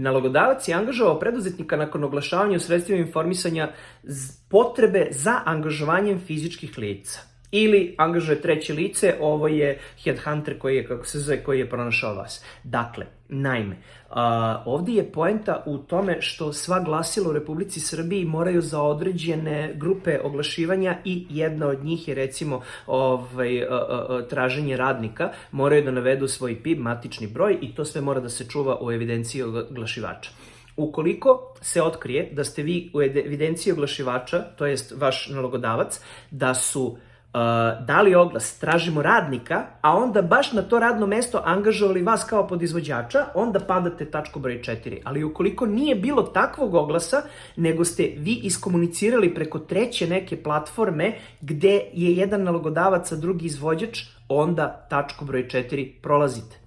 Nalogodavac je angažovao preduzetnika nakon oglašavanja u sredstvima informisanja potrebe za angažovanjem fizičkih lica ili angažuje treće lice, ovo je headhunter koji je, kako se zove, koji je pronašao vas. Dakle, naime, uh, ovdje je poenta u tome što sva glasila u Republici Srbiji moraju za određene grupe oglašivanja i jedna od njih je recimo ovaj, uh, uh, traženje radnika, moraju da navedu svoj PIB, matični broj i to sve mora da se čuva u evidenciji oglašivača. Ukoliko se otkrije da ste vi u evidenciji oglašivača, to jest vaš nalogodavac, da su uh, dali oglas, tražimo radnika, a onda baš na to radno mesto angažovali vas kao podizvođača, onda padate tačku broj 4. Ali ukoliko nije bilo takvog oglasa, nego ste vi iskomunicirali preko treće neke platforme gde je jedan nalogodavac, a drugi izvođač, onda tačku broj 4 prolazite.